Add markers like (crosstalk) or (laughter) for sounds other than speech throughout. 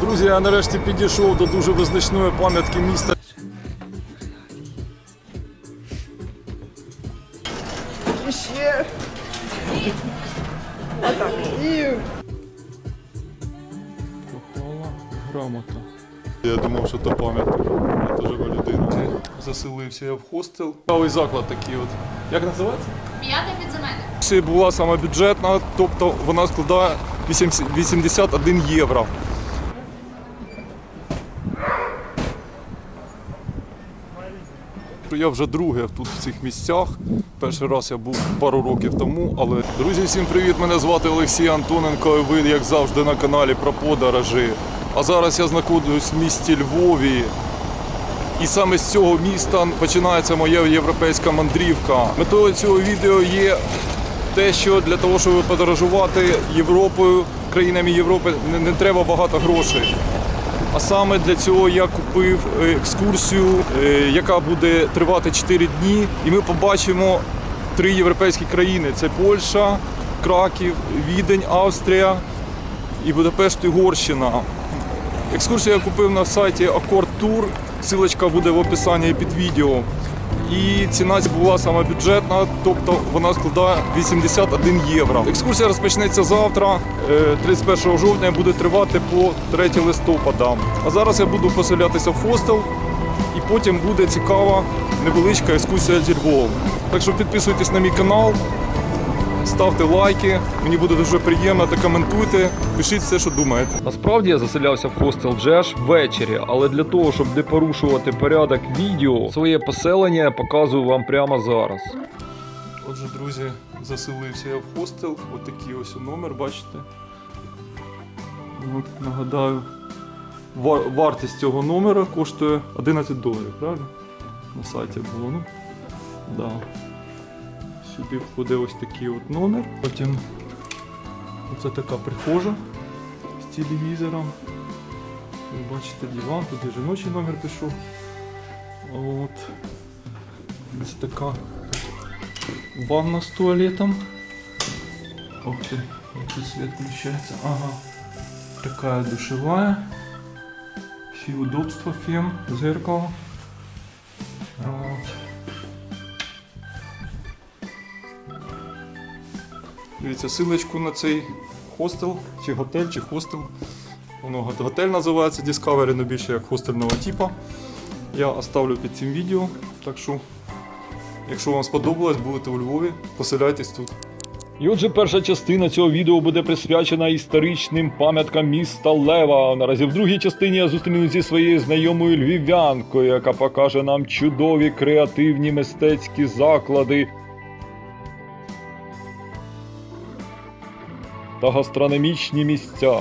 Друзі, я нарешті підійшов до дуже визначної пам'ятки міста. І ще. Отак. І Попала грамота. Я думав, що то пам'ятка. Я жива людина. Заселився я в хостел. Цікавий заклад такий от. Як називається? П'яте підземелля. Це була саме бюджетна, тобто вона складає 81 євро. Я вже друге тут в цих місцях. Перший раз я був пару років тому. Але друзі, всім привіт! Мене звати Олексій Антоненко. І ви, як завжди, на каналі про подорожі. А зараз я знаходжусь в місті Львові. І саме з цього міста починається моя європейська мандрівка. Метою цього відео є те, що для того, щоб подорожувати Європою, країнами Європи, не треба багато грошей. А саме для цього я купив е, екскурсію, е, яка буде тривати 4 дні, і ми побачимо три європейські країни: це Польща, Краків, Відень, Австрія і Будапешт, Угорщина. Екскурсію я купив на сайті Accord Tour. Силочка буде в описанні під відео. І ціна була саме бюджетна, тобто вона складає 81 євро. Екскурсія розпочнеться завтра, е, 31 жовтня, буде тривати по 3 листопада. А зараз я буду поселятися в хостел, і потім буде цікава невеличка екскурсія зі Львовом. Так що підписуйтесь на мій канал, ставте лайки, мені буде дуже приємно та коментуйте, пишіть все, що думаєте. Насправді я заселявся в хостел аж ввечері, але для того, щоб не порушувати порядок відео, своє поселення я показую вам прямо зараз. Отже, друзі, заселився я в хостел. Отакий ось номер, бачите. От, нагадаю, вар- вартість цього номера коштує 11 доларів, правильно? На сайті було, ну. Да. Сюди входить ось такий от номер. Потім оце така прихожа з телевізором. Бачите диван, туди жіночий номер пішов. От. Ось така ванна з туалетом. Ох ти, як тут світ включається. Ага. Такая душевая. Всі удобства, фен, зеркало. Вот. Дивіться, силочку на цей хостел, чи готель, чи хостел. Воно готель називається Discovery, але більше як хостельного типу. Я оставлю під цим відео. Так що, якщо вам сподобалось, будете у Львові, поселяйтесь тут. І отже, перша частина цього відео буде присвячена історичним пам'яткам міста Лева. Наразі в другій частині я зустрінусь зі своєю знайомою львів'янкою, яка покаже нам чудові креативні мистецькі заклади та гастрономічні місця.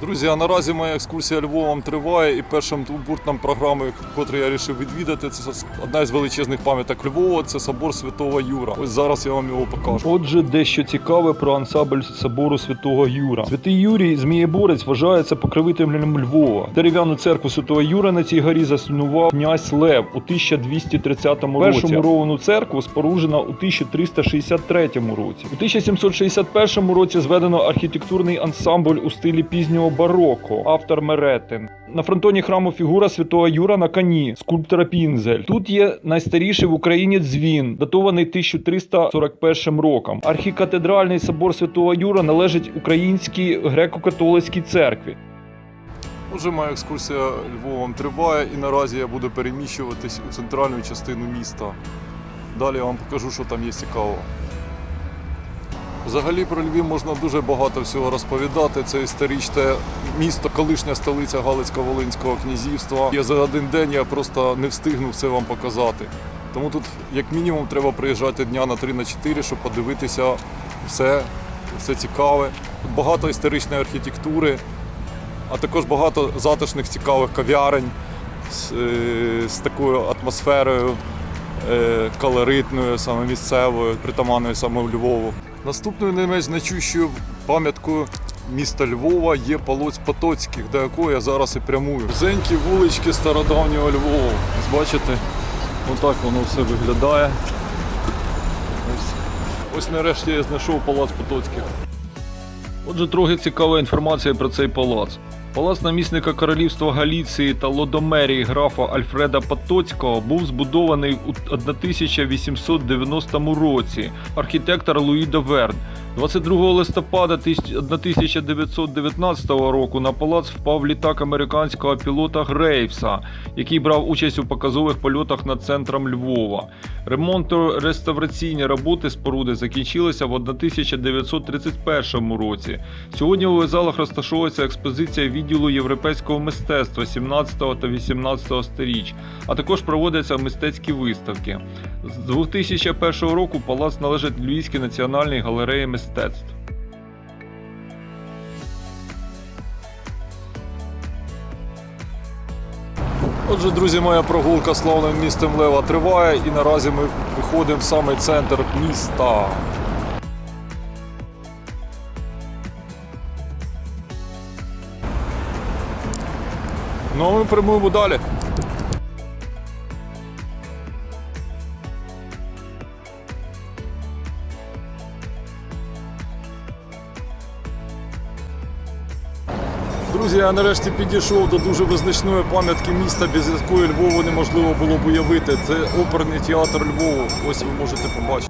Друзі, а наразі моя екскурсія Львовом триває, і першим пунктом програми, котрий я вирішив відвідати, це одна із величезних пам'яток Львова, це собор Святого Юра. Ось зараз я вам його покажу. Отже, дещо цікаве про ансамбль собору Святого Юра. Святий Юрій Змієборець вважається покровителем Львова. Дерев'яну церкву Святого Юра на цій горі заснував князь Лев у 1230 році. Першу муровану церкву споруджена у 1363 році. У 1761 році зведено архітектурний ансамбль у стилі пізнього бароко, автор Меретин. На фронтоні храму фігура святого Юра на коні, скульптора Пінзель. Тут є найстаріший в Україні дзвін, датований 1341 роком. Архікатедральний собор святого Юра належить українській греко-католицькій церкві. Отже, моя екскурсія Львовом триває і наразі я буду переміщуватись у центральну частину міста. Далі я вам покажу, що там є цікавого. Взагалі про Львів можна дуже багато всього розповідати. Це історичне місто, колишня столиця Галицько-Волинського князівства. Я за один день я просто не встигну все вам показати. Тому тут, як мінімум, треба приїжджати дня на 3 на 4, щоб подивитися все, все цікаве. Тут багато історичної архітектури, а також багато затишних цікавих кав'ярень з, е, з такою атмосферою колоритною, саме місцевою, притаманною саме в Львову. Наступною не менш значущою пам'яткою міста Львова є Полоць Потоцьких, до якого я зараз і прямую. Зенькі вулички стародавнього Львова. Ось бачите, отак воно все виглядає. Ось, ось нарешті я знайшов палац Потоцьких. Отже, трохи цікава інформація про цей палац. Палац намісника королівства Галіції та Лодомерії графа Альфреда Потоцького був збудований у 1890 році. Архітектор Луїда Верн. 22 листопада 1919 року на палац впав літак американського пілота Грейвса, який брав участь у показових польотах над центром Львова. Ремонтно-реставраційні роботи споруди закінчилися в 1931 році. Сьогодні у залах розташовується експозиція відділу європейського мистецтва 17 та 18 сторіч, а також проводяться мистецькі виставки. З 2001 року палац належить Львівській національній галереї мистецтв. Отже, друзі, моя прогулка славним містом Лева триває, і наразі ми виходимо в самий центр міста. Ну, а ми прямуємо далі. Я нарешті підійшов до дуже визначної пам'ятки міста, без якої Львову неможливо було б уявити. Це оперний театр Львову. Ось ви можете побачити.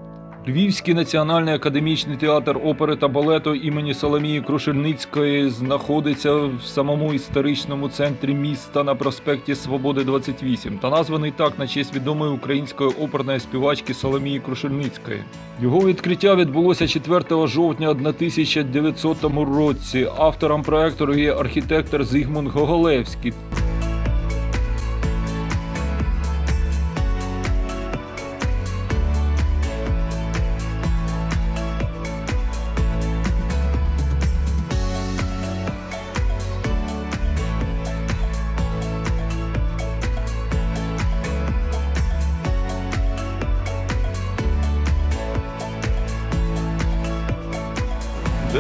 Львівський національний академічний театр опери та балету імені Соломії Крушельницької знаходиться в самому історичному центрі міста на проспекті Свободи 28 та названий так на честь відомої української оперної співачки Соломії Крушельницької. Його відкриття відбулося 4 жовтня 1900 році. Автором проекту є архітектор Зигмунд Гоголевський.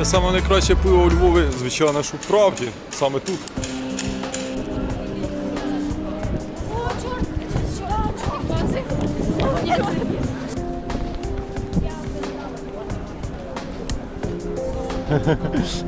Саме найкраще пиво у Львові, звичайно, що в правді, саме тут. (laughs)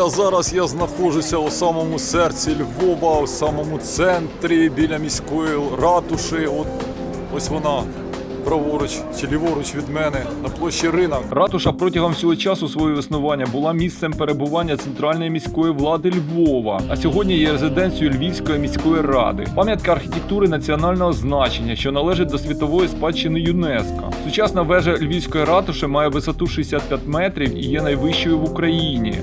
А зараз я знаходжуся у самому серці Львова, у самому центрі біля міської ратуші. От ось вона. Праворуч чи ліворуч від мене на площі ринок. Ратуша протягом всього часу свого існування була місцем перебування центральної міської влади Львова, а сьогодні є резиденцією Львівської міської ради. Пам'ятка архітектури національного значення, що належить до світової спадщини ЮНЕСКО. Сучасна вежа Львівської ратуші має висоту 65 метрів і є найвищою в Україні.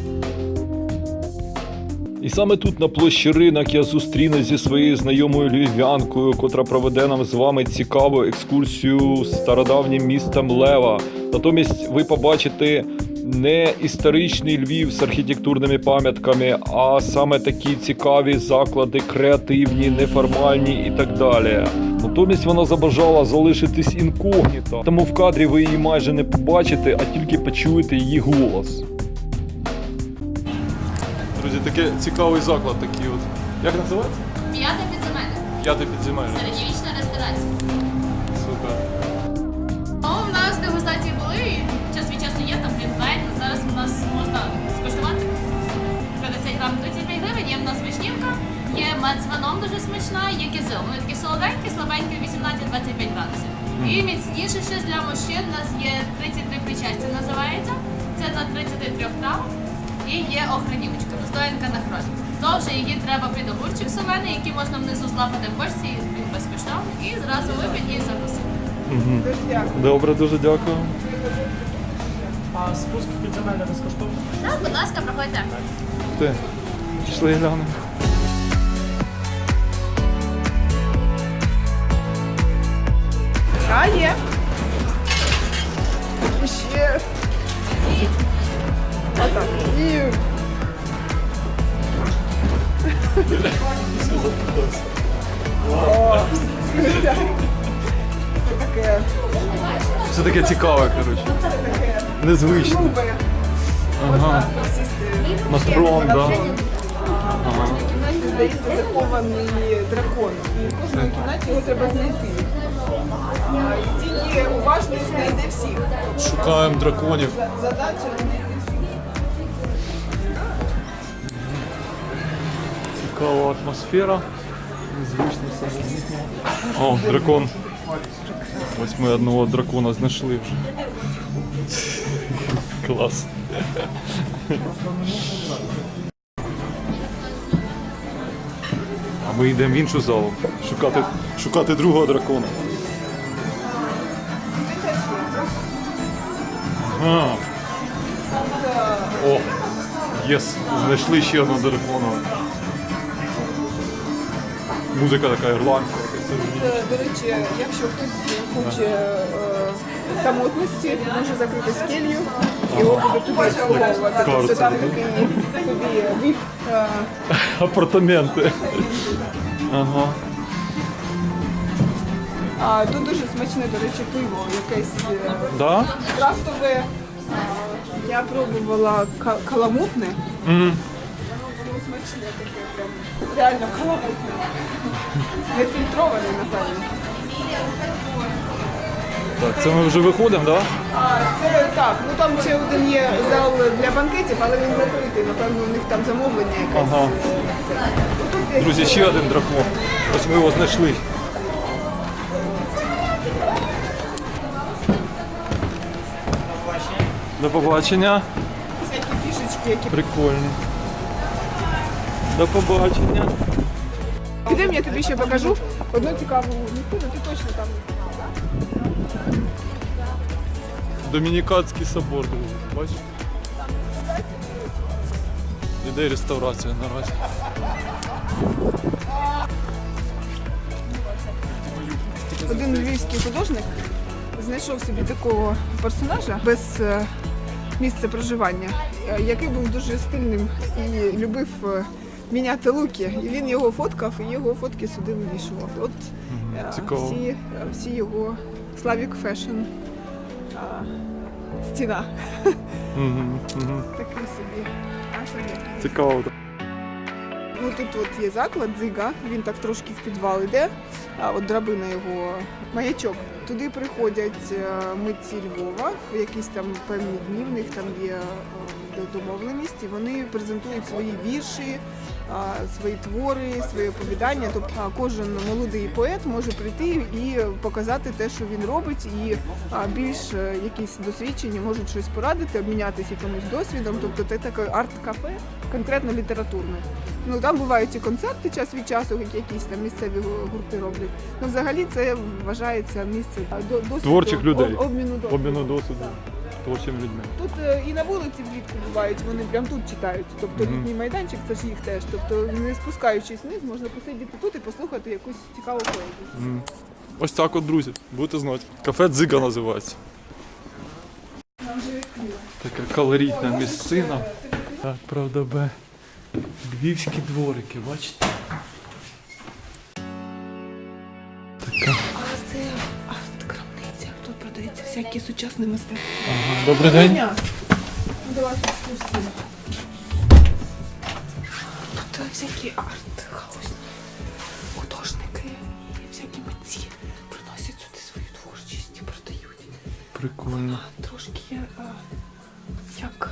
І саме тут на площі ринок я зустрінусь зі своєю знайомою львів'янкою, котра проведе нам з вами цікаву екскурсію стародавнім містом Лева. Натомість ви побачите не історичний Львів з архітектурними пам'ятками, а саме такі цікаві заклади, креативні, неформальні і так далі. Натомість вона забажала залишитись інкогніто, тому в кадрі ви її майже не побачите, а тільки почуєте її голос. Такий цікавий заклад такий от. Як називається? П'яте підземелля. П'яте підземелля. Середньовічна ресторація. Супер. Ну, у нас дегустації були, і час від часу є там глінтвейн. Зараз у нас можна скуштувати 50 грам 35 гривень, є в нас вишнівка, є мед з вином дуже смачна, є кизил. Вони такі солоденькі, слабенькі, 18-25 градусів. І міцніше ще для мужчин у нас є 33 причастя називається. Це на 33 трав. І є охранівочка, настоянка на хрозі. Довже її треба під огурчик солений, який можна внизу злапати в бочці, він безкоштовний, і зразу випить і закусити. Добре, дуже дякую. А спуск в підземелля безкоштовно? Так, будь ласка, проходьте. Ти. Пішли глянемо. А є. І ще. Отак. І. О, це таке Це таке цікаве, коротше. Незвичне. грубе. Ага. Можна сісти. На трон, да. Ага. здається, захований дракон. І в кожній кімнаті його треба знайти. А, І тільки уважність знайде всіх. Шукаємо драконів. Задача знайти Цікава атмосфера. О, дракон. Ось ми одного дракона знайшли вже. Клас. А ми йдемо в іншу залу. Шукати, шукати другого дракона. А. О, єс, знайшли ще одного дракона. Музика така ірландська. Е, До речі, якщо хтось хоче е, самотності, може закрити скелью, його буде туди сховувати. Тобто там такий собі віп. е, (laughs) Апартаменти. Ага. А тут дуже смачне, до речі, пиво, якесь Да? крафтове. Я пробувала ка- каламутне. Мгм. Смачне таке, прям реально каламутне. Не фільтроване, напевно. Так, це ми вже виходимо, так? Да? А це так, ну там ще один є зал для банкетів, але він закритий. Напевно, у них там замовлення якесь. Ага. Ну, тут є Друзі, ще один дракон. Ось ми його знайшли. До побачення. всякі фішечки, які Прикольно. До побачення. Підемо, я тобі ще покажу одну цікаву місцину, ти точно там. Домініканський собор, друзі. Бачите? Іде реставрація наразі. Один львівський художник знайшов собі такого персонажа без е, місця проживання, е, який був дуже стильним і любив е, міняти луки. І він його фоткав, і його фотки сюди вивішував. От е, цікаво. всі, е, всі його Slavic Fashion е, стіна. Такий собі. Цікаво. Ну тут от є заклад дзига, він так трошки в підвал йде, а от драбина його маячок. Туди приходять е, митці Львова, в якісь там певні дні, в них там є домовленість, і вони презентують свої вірші, свої твори, свої оповідання. Тобто кожен молодий поет може прийти і показати те, що він робить, і більш е, якісь досвідчені можуть щось порадити, обмінятися якимось досвідом. Тобто це таке арт-кафе, конкретно літературне. Ну там бувають і концерти час від часу, як якісь там місцеві гу- гурти роблять. Ну взагалі це вважається місце досвіду, Творчих людей. обміну досвіду. Обміну досвіду творчими людьми. Тут е, і на вулиці влітку бувають, вони прямо тут читають. Тобто Мгм. літній майданчик це ж їх теж. Тобто не спускаючись вниз, можна посидіти тут і послухати якусь цікаву поезію. М. Ось так от, друзі, будете знати. Кафе Дзига називається. Така колоритна місцина. Так, правда, бе. Львівські дворики, бачите? Така. Продається всякі сучасні мистецтва. Ага. Добрий день. Тут е, всякі арт-хаус, художники і всякі митці приносять сюди свою творчість і продають. Прикольно. Трошки е, як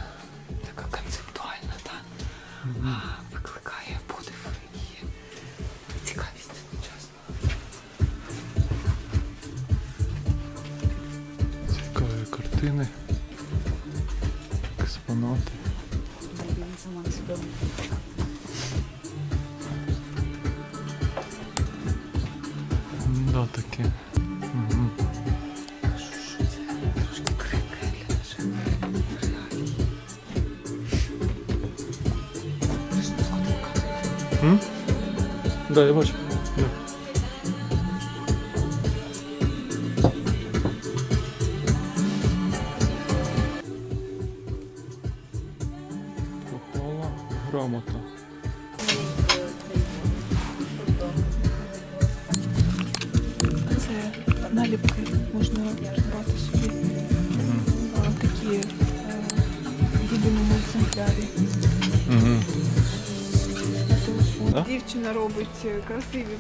сфоткала? Да, я бачу. Да.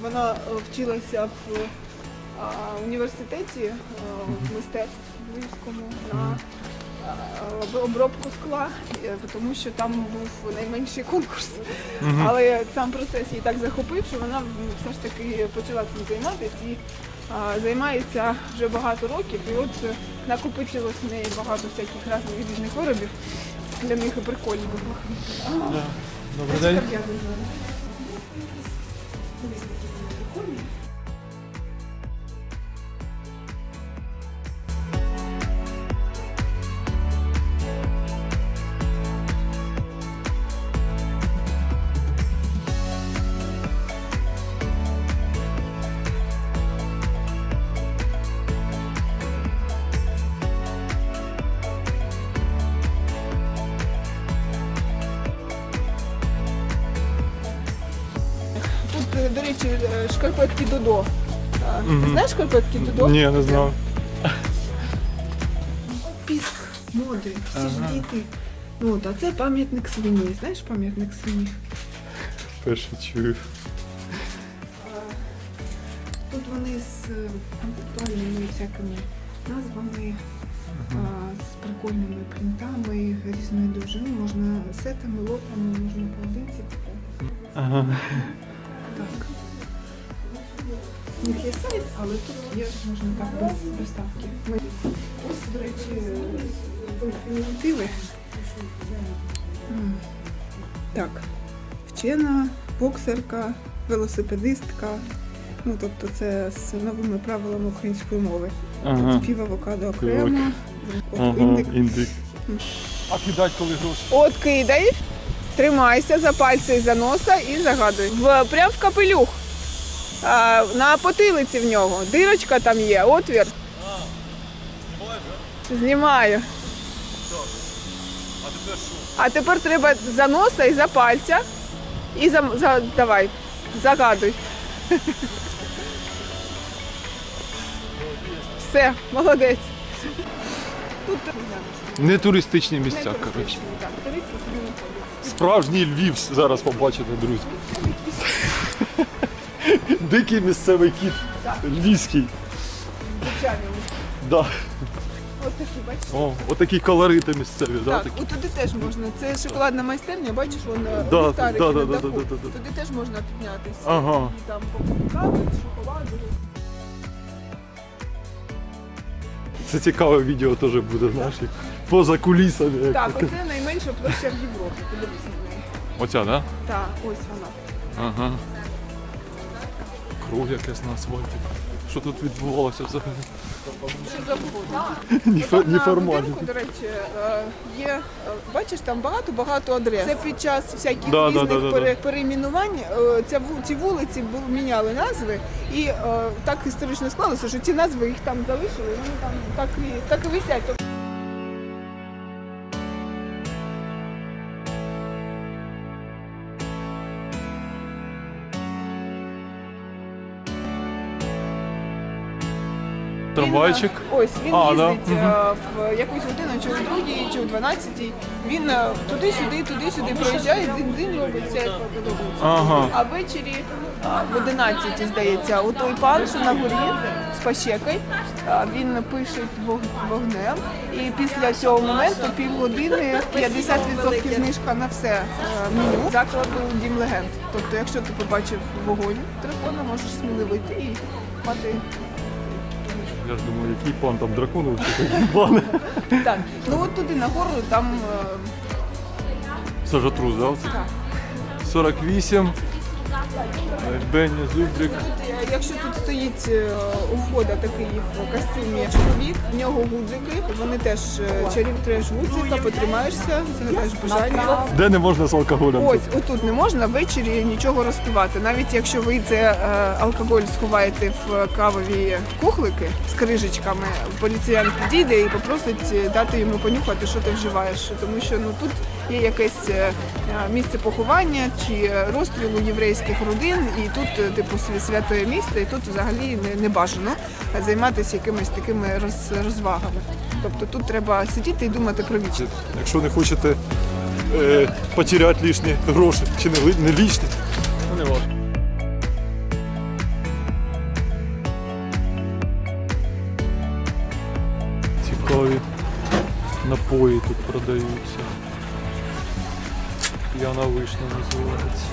Вона е, вчилася в університеті е, в мистецтв Львівському на е, обробку скла, тому що там був найменший конкурс. Але сам процес її так захопив, що вона все ж таки почала цим займатися і займається вже багато років. І от накопичилось в неї багато всяких різних різних виробів скляних і прикольних. Добрий день. Шкарпетки Додо? Ні, не знав. Піск моди, всі ж діти. Ну, от, а це пам'ятник свині. Знаєш пам'ятник свині? Перше чую. Тут вони з е, концептуальними всякими назвами, а, з прикольними принтами різної довжини. Можна сетами, лотами, можна поодинці купити. Ага. Них є сайт, але тут є, можна так, без доставки. Ми... Ось, до речі, альтернативи. Так, вчена, боксерка, велосипедистка. Ну, тобто це з новими правилами української мови. Ага. Пів авокадо окремо, от Ага, індик. індик. А кидать коли гроші? От кидай, тримайся за пальці і за носа і загадуй. В, прям в капелюх. А, на потилиці в нього. Дирочка там є, отвір. Знімаю. А тепер що? А тепер треба за носа і за пальця. І за, за давай, загадуй. Все, молодець. Тут Не туристичні місця, коротше. так, туристи собі не ходять. Справжній Львів зараз побачите, друзі. Дикий місцевий кіт. Львівський. Да. От бачиш? О, отакі колорити місцеві, да? Так, такі. от туди теж можна. Це шоколадна майстерня, бачиш, вон Да, ліхтарики да, да, на да, даху. да, да, да. Туди теж можна піднятися. Ага. І там кави, шоколаду. Це цікаве відео теж буде, знаєш, як поза кулісами. як Так, таке. оце найменша площа в Європі. Подивись на неї. Оця, да? Так, ось вона. Ага. Кров якесь на асфальті. Що тут відбувалося взагалі? Що за погода? Ніфо- Отам на Неформально. до речі, е, є, е, бачиш, там багато-багато адрес. Це під час всяких Да, різних да, да, пере- перейменувань е, ця ці вулиці міняли назви, і так історично склалося, що ці назви їх там залишили, вони там так і так і висять. Трамвайчик. Він, е, ось він А, да. їздить е, в якусь годину, чи в другій, чи в 12-й. Він е, туди-сюди, туди-сюди проїжджає, дзинь-дзинь робить, все як подобається. Ага. А ввечері а, в 11 здається, у той пан, що на горі з пащекою, а, він пише вог- вогнем. І після цього моменту півгодини 50% знижка на все е, меню закладу Дім легенд. Тобто, якщо ти побачив вогонь дракона, можеш сміливо йти і мати Я ж думаю, який пан там дракону чи такий пан. Так, ну от туди нагору там е, Сажатрус, да? так. 48. Бенні, Зубрик. Якщо тут стоїть е, у входа такий в костюмі чоловік, в нього гудзики, вони теж е, чарів треш гудзика, потримаєшся, загадаєш бажання. Де не можна з алкоголем? Ось отут не можна ввечері нічого розпивати. Навіть якщо ви це е, алкоголь сховаєте в кавові кухлики з крижечками, поліціян підійде і попросить дати йому понюхати, що ти вживаєш. Тому що ну тут є якесь е, е, місце поховання чи розстрілу єврейських родин, і тут е, типу свя- святе місце, і тут взагалі не, не бажано займатися якимись такими роз, розвагами. Тобто тут треба сидіти і думати про вічність. Якщо не хочете е, потеряти лишні гроші чи не, не лишні, не важко. Цікаві напої тут продаються. П'яна вишня називається.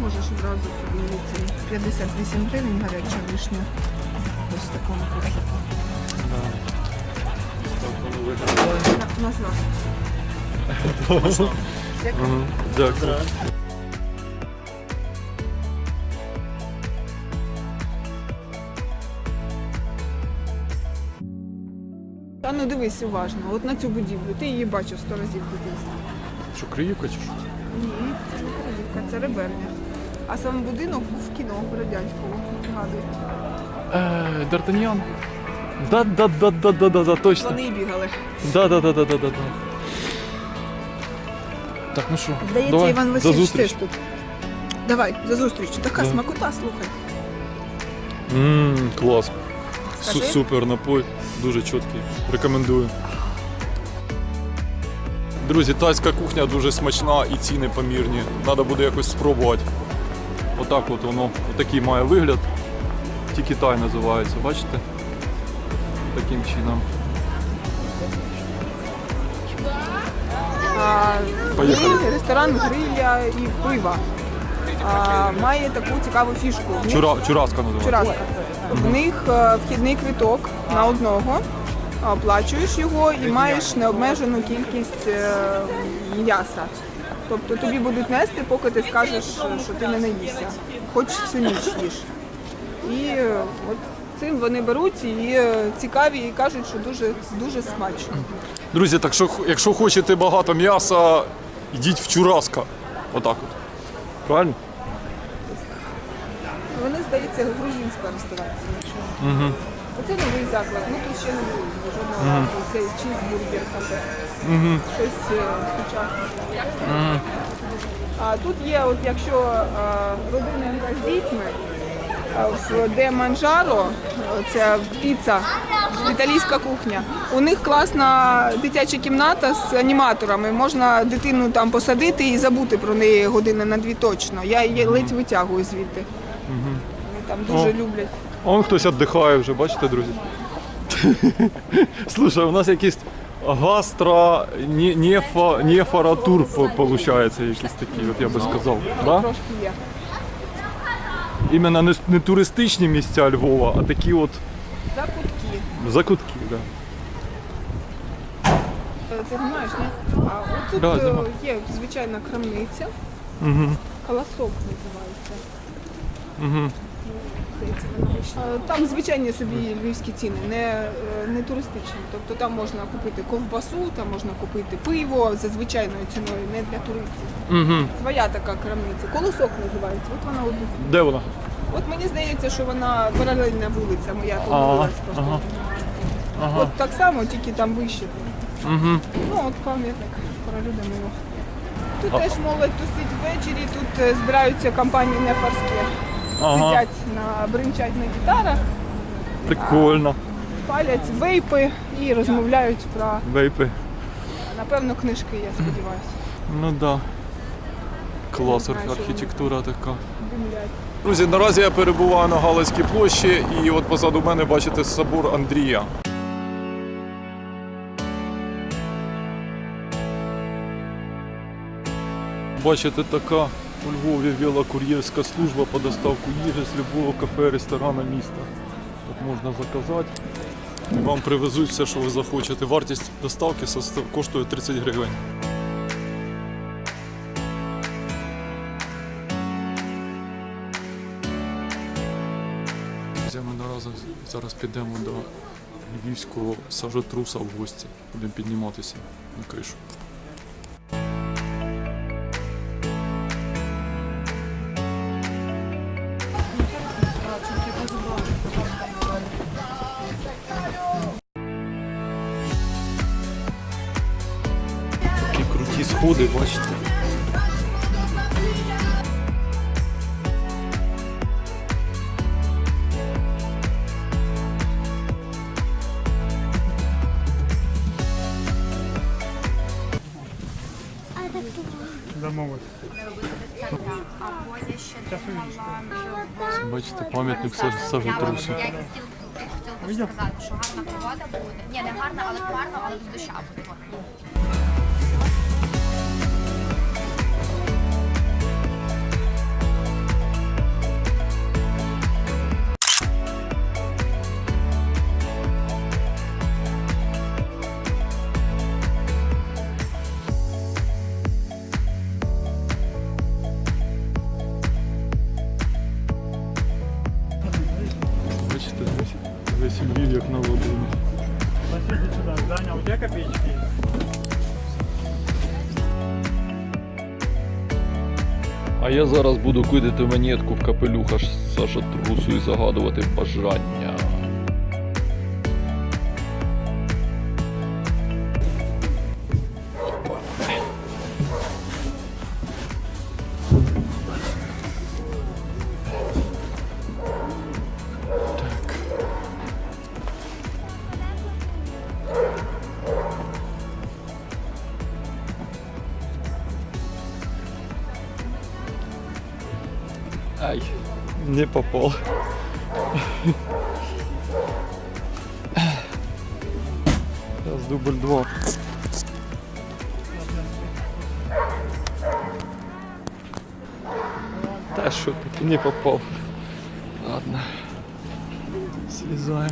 Можеш одразу подивитися. 58 гривень гаряча вишня. Ось в такому кошику. Да. Так воно виглядає. На- Назва. Дякую. Ну дивись уважно, от на цю будівлю. Ти її бачив сто разів в. Що, Криївка чи що? Ні, це не Київка, це Реберня. А сам будинок був в кіно радянського, нагадую. Е, Д'Артаньян. Да, да, да, да, да, да, да, точно. Вони і бігали. Да, да, да, да, да, да, да. Так, ну що, Здається, давай, Іван за Васильович зустріч. теж тут. Давай, за зустріч. Така Да. смакота, слухай. Ммм, клас. Су- Скажи. Супер напой, дуже чіткий. Рекомендую. Друзі, тайська кухня дуже смачна і ціни помірні. Треба буде якось спробувати. Отак от воно, отакий має вигляд. Тільки тай називається, бачите? Таким чином. А, Поїхали. і ресторан гриля і пива. А, має таку цікаву фішку. В Чура, чураска називається. Чураска. В них е, вхідний квиток на одного. Оплачуєш його і маєш необмежену кількість е, м'яса. Тобто тобі будуть нести, поки ти скажеш, що ти не наївся. Хоч всю ніч їж. І е, от цим вони беруть і цікаві і кажуть, що дуже дуже смачно. Друзі, так що якщо хочете багато м'яса, йдіть в чураска. Отак от. Правильно? Здається, грузинська ресторація. Угу. Оце новий заклад. Ну тут ще не було жодного разу. Чізбургер кафе. Угу. Щось е, сучасне. А тут є, от якщо е, родина з дітьми, е, в де Манжаро, це піца, італійська кухня. У них класна дитяча кімната з аніматорами. Можна дитину там посадити і забути про неї години на дві точно. Я її ледь витягую звідти. Там дуже О. люблять. Он хтось віддихає вже, бачите, друзі? Слушай, у нас якийсь гастро не- нефа, нефаратур виходить, якийсь такий, от я би сказав. Да? Трошки є. Іменно не, не туристичні місця Львова, а такі от Закутки. закутки. Да. Е, Ти знаєш, ні? А от тут Да, е, є звичайна крамниця. Угу. Колосок називається. Угу. Здається, вона вийшла. Е, Там звичайні собі львівські ціни, не, е, не туристичні. Тобто там можна купити ковбасу, там можна купити пиво за звичайною ціною, не для туристів. Угу. Своя така крамниця. Колосок називається. От вона одну. Де вона? От мені здається, що вона паралельна вулиця моя Ага, помилилась просто. ага. Ага. От так само, тільки там вище. Угу. Ну, от пам'ятник королю Данилу. Тут А- теж молодь тусить ввечері, тут е, збираються компанії нефарські. Ага. Сидять на бринчать на гітарах, Прикольно. палять вейпи і розмовляють про, Вейпи. напевно, книжки, я сподіваюся. Ну да. Клас, архітектура така. Димлять. Друзі, наразі я перебуваю на Галицькій площі і от позаду мене бачите собор Андрія. Бачите, така у Львові вела кур'єрська служба по доставку їжі з любого кафе, ресторана міста. От можна заказати. Вам привезуть все, що ви захочете. Вартість доставки коштує 30 гривень. Наразі зараз підемо до львівського сажотруса в гості. Будемо підніматися на кришу. Круті сходи, бачите. Домовились. Або я ще думала, щоб... Бачите, пам'ятник Сажитрусу. Я хотіла хотіла сказати, що гарна погода буде. Ні, не гарна, але хмарно, але з доща буде. Я зараз буду кидати монетку в капелюха Саша Трусу і загадувати бажання. Ай, не попал. Сейчас дубль два. Да что ты не попал. Ладно. Слезаем.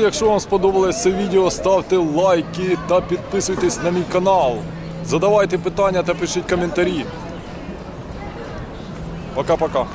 Друзі, якщо вам сподобалось це відео, ставте лайки та підписуйтесь на мій канал. Задавайте питання та пишіть коментарі. Пока-пока.